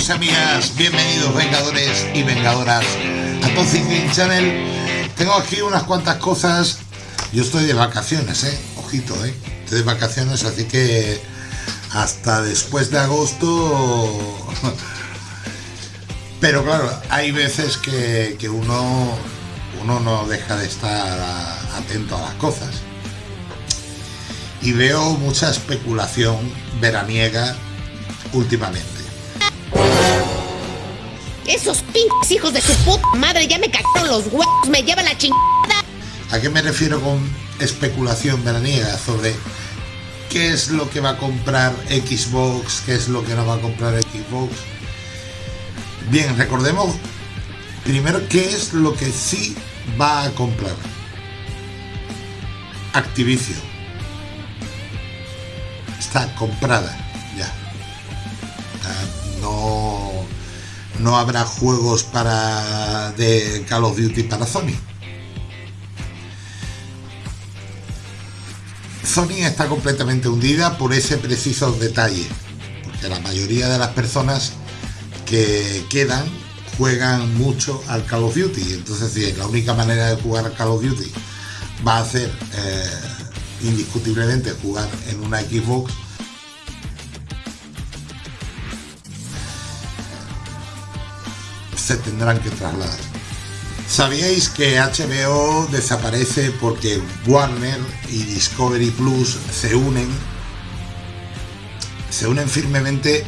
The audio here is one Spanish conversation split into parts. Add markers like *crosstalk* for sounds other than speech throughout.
amigos amigas, bienvenidos vengadores y vengadoras a Toxic Channel. Tengo aquí unas cuantas cosas. Yo estoy de vacaciones, eh. Ojito, eh. Estoy de vacaciones, así que hasta después de agosto. Pero claro, hay veces que uno, uno no deja de estar atento a las cosas. Y veo mucha especulación veraniega últimamente. Esos pinches hijos de su puta madre ya me cagaron los huevos, me llevan la chingada. ¿A qué me refiero con especulación veraniega? Sobre qué es lo que va a comprar Xbox, qué es lo que no va a comprar Xbox. Bien, recordemos primero qué es lo que sí va a comprar. Activision. Está comprada no habrá juegos para de Call of Duty para Sony. Sony está completamente hundida por ese preciso detalle, porque la mayoría de las personas que quedan juegan mucho al Call of Duty, entonces si la única manera de jugar al Call of Duty va a ser eh, indiscutiblemente jugar en una Xbox, tendrán que trasladar. ¿Sabíais que HBO desaparece porque Warner y Discovery Plus se unen? Se unen firmemente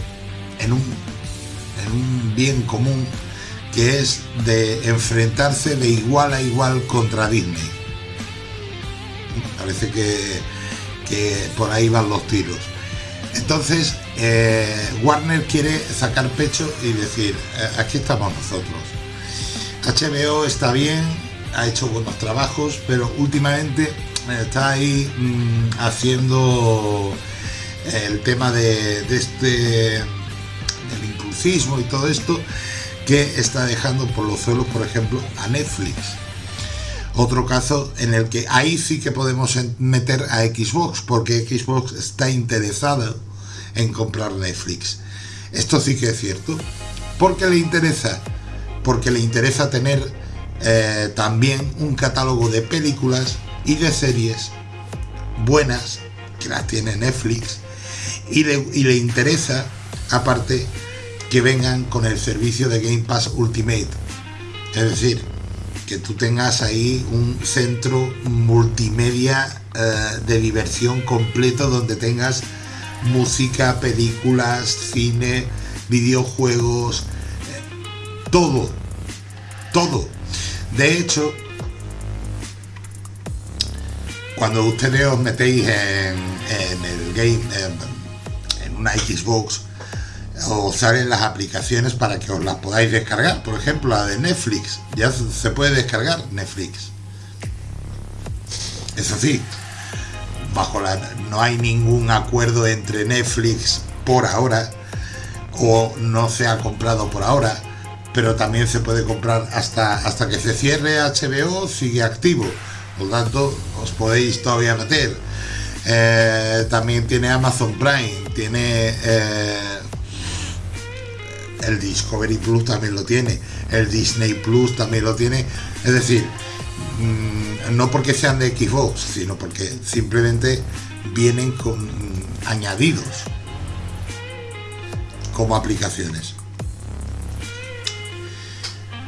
en un, en un bien común que es de enfrentarse de igual a igual contra Disney. Parece que, que por ahí van los tiros. Entonces, eh, Warner quiere sacar pecho y decir, eh, aquí estamos nosotros. HBO está bien, ha hecho buenos trabajos, pero últimamente está ahí mm, haciendo el tema de, este del impulsismo y todo esto que está dejando por los suelos, por ejemplo, a Netflix. Otro caso en el que ahí sí que podemos meter a Xbox, porque Xbox está interesado en comprar Netflix. Esto sí que es cierto. ¿Por qué le interesa? Porque le interesa tener eh, también un catálogo de películas y de series buenas, que las tiene Netflix, y le, y le interesa, aparte, que vengan con el servicio de Game Pass Ultimate. Es decir, que tú tengas ahí un centro multimedia eh, de diversión completo donde tengas música, películas, cine, videojuegos, todo, todo. De hecho, cuando ustedes os metéis en, el game, en, una Xbox, os salen las aplicaciones para que os las podáis descargar. Por ejemplo, la de Netflix, ya se puede descargar Netflix. Eso sí, bajo la no hay ningún acuerdo entre Netflix por ahora o no se ha comprado por ahora pero también se puede comprar hasta hasta que se cierre HBO sigue activo. Por lo tanto os podéis todavía meter. Eh, también tiene Amazon Prime tiene eh, el Discovery Plus también lo tiene el Disney Plus también lo tiene. Es decir no porque sean de Xbox sino porque simplemente vienen con añadidos como aplicaciones.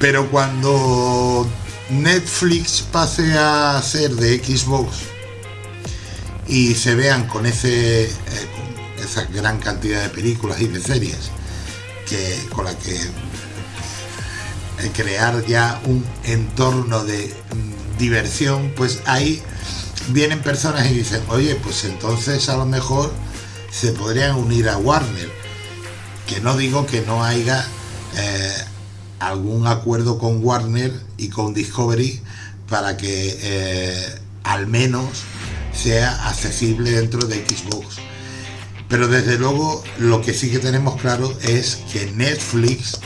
Pero cuando Netflix pase a ser de Xbox y se vean con ese eh, esa gran cantidad de películas y de series que con la que crear ya un entorno de mm, diversión, pues ahí vienen personas y dicen, oye, pues entonces a lo mejor se podrían unir a Warner. Que no digo que no haya eh, algún acuerdo con Warner y con Discovery para que eh, al menos sea accesible dentro de Xbox. Pero desde luego lo que sí que tenemos claro es que Netflix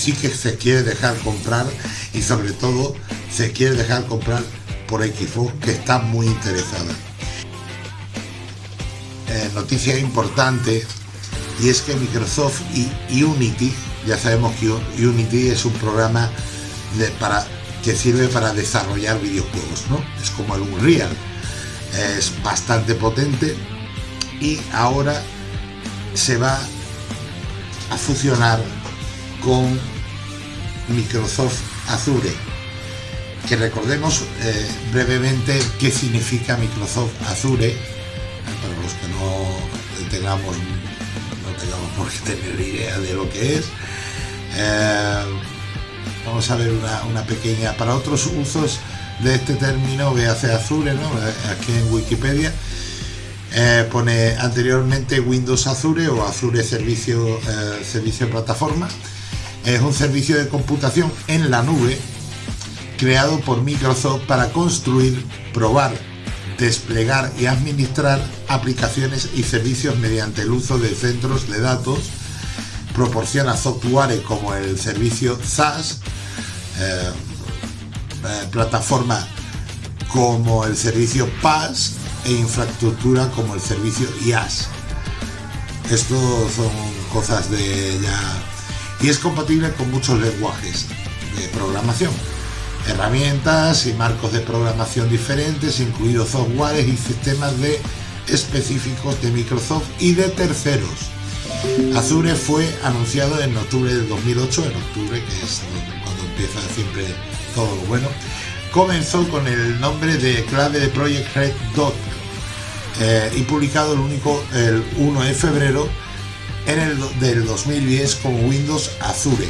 sí que se quiere dejar comprar y sobre todo se quiere dejar comprar por Xbox que está muy interesada. Eh, noticia importante Y es que Microsoft y Unity, ya sabemos que Unity es un programa para, que sirve para desarrollar videojuegos, ¿no? Es como el Unreal. Es bastante potente y ahora se va a fusionar con Microsoft Azure. Que recordemos eh, brevemente qué significa Microsoft Azure, eh, para los que no tengamos, no tengamos por qué tener idea de lo que es. Eh, vamos a ver una, pequeña, para otros usos de este término, hace Azure, ¿no? aquí en Wikipedia, pone anteriormente Windows Azure o Azure Servicio, Servicio Plataforma es un servicio de computación en la nube creado por Microsoft para construir, probar, desplegar y administrar aplicaciones y servicios mediante el uso de centros de datos. Proporciona software como el servicio SaaS, eh, eh, plataforma como el servicio PaaS e infraestructura como el servicio IaaS. Esto son cosas de ya y es compatible con muchos lenguajes de programación, herramientas y marcos de programación diferentes, incluidos softwares y sistemas específicos de Microsoft y de terceros. Azure fue anunciado en octubre de 2008, en octubre, que es cuando empieza siempre todo lo bueno. Comenzó con el nombre de clave de Project Red Dot eh, y publicado el único el 1 de febrero en el del 2010 como Windows Azure,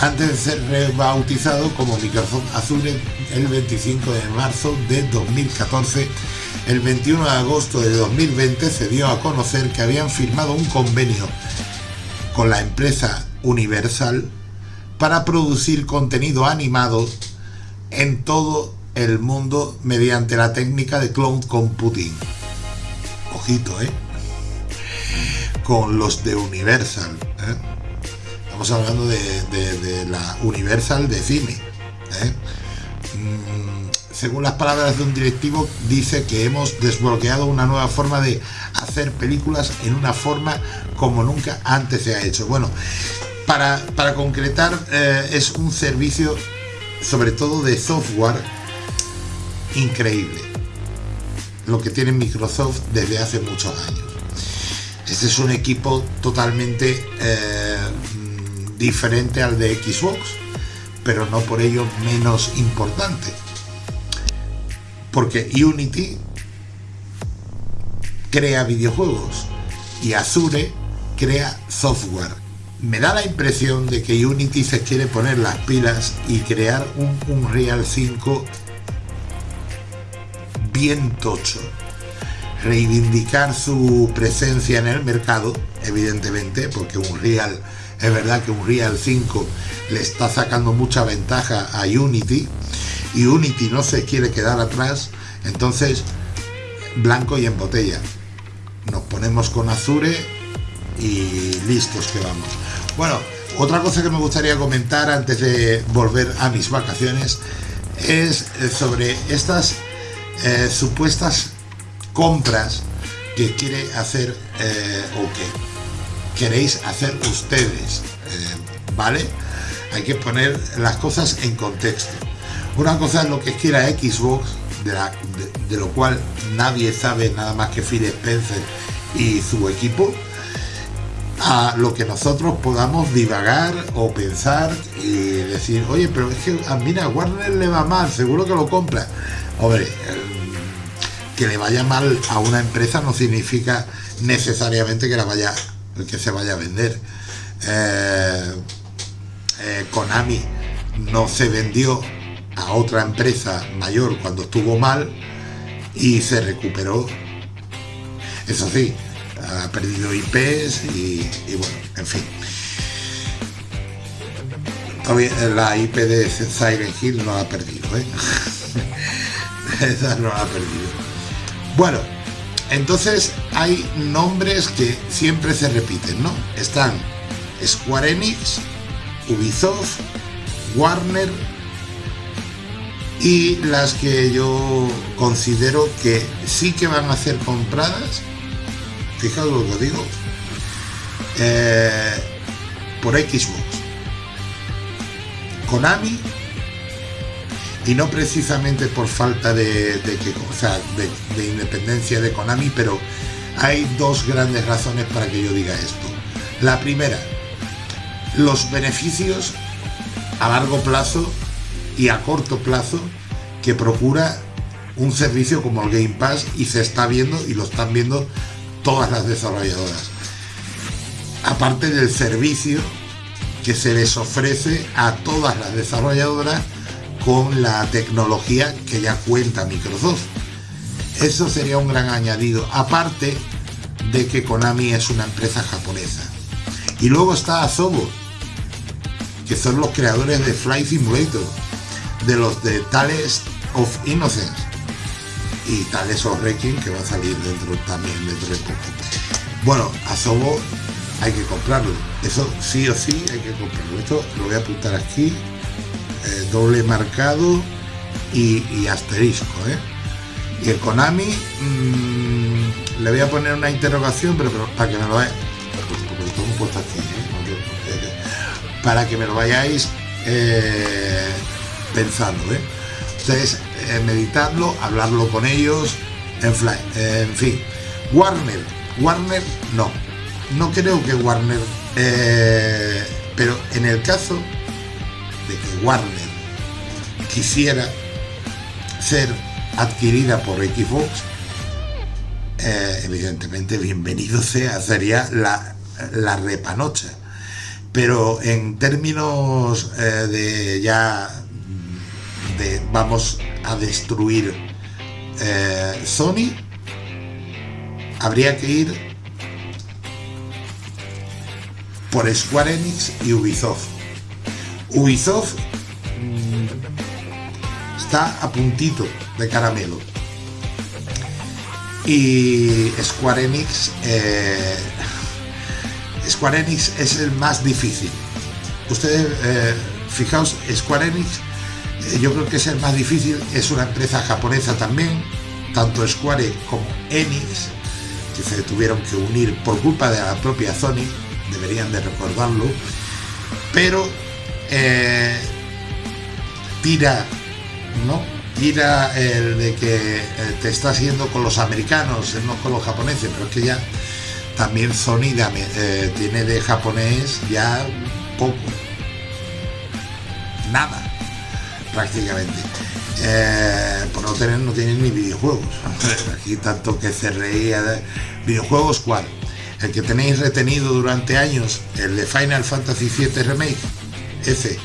antes de ser rebautizado como Microsoft Azure el 25 de marzo de 2014. El 21 de agosto de 2020 se dio a conocer que habían firmado un convenio con la empresa Universal para producir contenido animado en todo el mundo mediante la técnica de cloud computing. Ojito, ¿eh? Con los de Universal. ¿eh? Estamos hablando de, la Universal de cine. ¿eh? Mm, según las palabras de un directivo, dice que hemos desbloqueado una nueva forma de hacer películas en una forma como nunca antes se ha hecho. Bueno, para, concretar, eh, es un servicio sobre todo de software increíble. Lo que tiene Microsoft desde hace muchos años. Este es un equipo totalmente eh, diferente al de Xbox, pero no por ello menos importante. Porque Unity crea videojuegos y Azure crea software. Me da la impresión de que Unity se quiere poner las pilas y crear un Unreal 5 bien tocho reivindicar su presencia en el mercado, evidentemente, porque un Real, es verdad que un Real 5 le está sacando mucha ventaja a Unity y Unity no se quiere quedar atrás, entonces blanco y en botella. Nos ponemos con Azure y listos que vamos. Bueno, otra cosa que me gustaría comentar antes de volver a mis vacaciones es sobre estas eh, supuestas compras que quiere hacer eh, o que queréis hacer ustedes, eh, ¿vale? Hay que poner las cosas en contexto. Una cosa es lo que quiera Xbox, de, lo cual nadie sabe nada más que Phil Spencer y su equipo, a lo que nosotros podamos divagar o pensar y decir, oye, pero es que mira, Warner le va mal, seguro que lo compra. Hombre, que le vaya mal a una empresa no significa necesariamente que la vaya que se vaya a vender. Eh, eh, Konami no se vendió a otra empresa mayor cuando estuvo mal y se recuperó. Eso sí ha perdido IPs y, bueno en fin. La IP de Siren Hill no la ha perdido ¿eh? *laughs* esa no la ha perdido bueno, entonces hay nombres que siempre se repiten, ¿no? Están Square Enix, Ubisoft, Warner y las que yo considero que sí que van a ser compradas, fijaos lo que digo, eh, por Xbox. Konami y no precisamente por falta de, que, de, independencia de Konami, pero hay dos grandes razones para que yo diga esto. La primera, los beneficios a largo plazo y a corto plazo que procura un servicio como el Game Pass y se está viendo y lo están viendo todas las desarrolladoras. Aparte del servicio que se les ofrece a todas las desarrolladoras con la tecnología que ya cuenta Microsoft. Eso sería un gran añadido, aparte de que Konami es una empresa japonesa. Y luego está Asobo, que son los creadores de Flight Simulator, de los de Tales of Innocence y Tales of Wrecking, que va a salir dentro también dentro de poco. Bueno, Asobo hay que comprarlo, eso sí o sí hay que comprarlo. Esto lo voy a apuntar aquí eh, doble marcado y, asterisco. ¿eh? Y el Konami mm, le voy a poner una interrogación, pero, para que me lo vayáis. Para que me lo vayáis pensando. Ustedes meditadlo, hablarlo con ellos, en, fly, en fin. Warner, Warner no. No creo que Warner, pero en el caso de que Warner quisiera ser adquirida por Xbox, eh, evidentemente bienvenido sea, sería la, la repanocha. Pero en términos eh, de ya de vamos a destruir eh, Sony, habría que ir por Square Enix y Ubisoft. Ubisoft mm, está a puntito de caramelo. Y Square Enix, eh, Square Enix es el más difícil. Ustedes, eh, fijaos, Square Enix, eh, yo creo que es el más difícil, es una empresa japonesa también, tanto Square como Enix, que se tuvieron que unir por culpa de la propia Sony, deberían de recordarlo, pero eh, tira, ¿no? Tira el de que eh, te está haciendo con los americanos, no con los japoneses, pero es que ya también Sony eh, tiene de japonés ya poco, nada, prácticamente. por no tener, no tienen ni videojuegos. Aquí tanto que se reía de videojuegos, ¿cuál? El que tenéis retenido durante años, el de Final Fantasy VII Remake, ese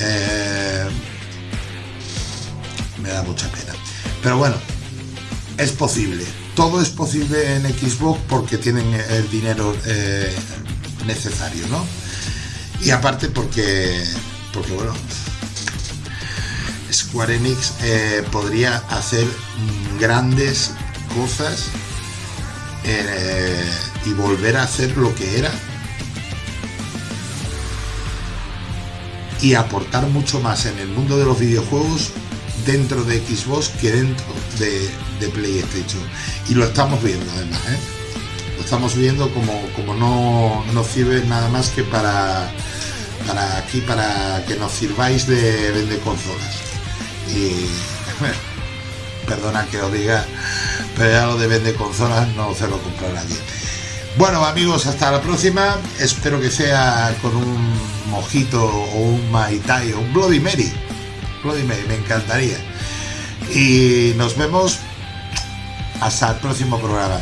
eh, me da mucha pena. Pero bueno, es posible. Todo es posible en Xbox porque tienen el dinero eh, necesario, ¿no? Y aparte porque, porque bueno, Square Enix eh, podría hacer grandes cosas y volver a hacer lo que era y aportar mucho más en el mundo de los videojuegos dentro de Xbox que dentro de, PlayStation. Y lo estamos viendo además, ¿eh? Lo estamos viendo como, como no, no sirve nada más que para, para aquí, para que nos sirváis de vender consolas. Y perdona que os diga, pero ya lo de vender consolas no se lo compra nadie. Bueno amigos, hasta la próxima. Espero que sea con un mojito o un maitai o un Bloody Mary. Bloody Mary, me encantaría. Y nos vemos hasta el próximo programa.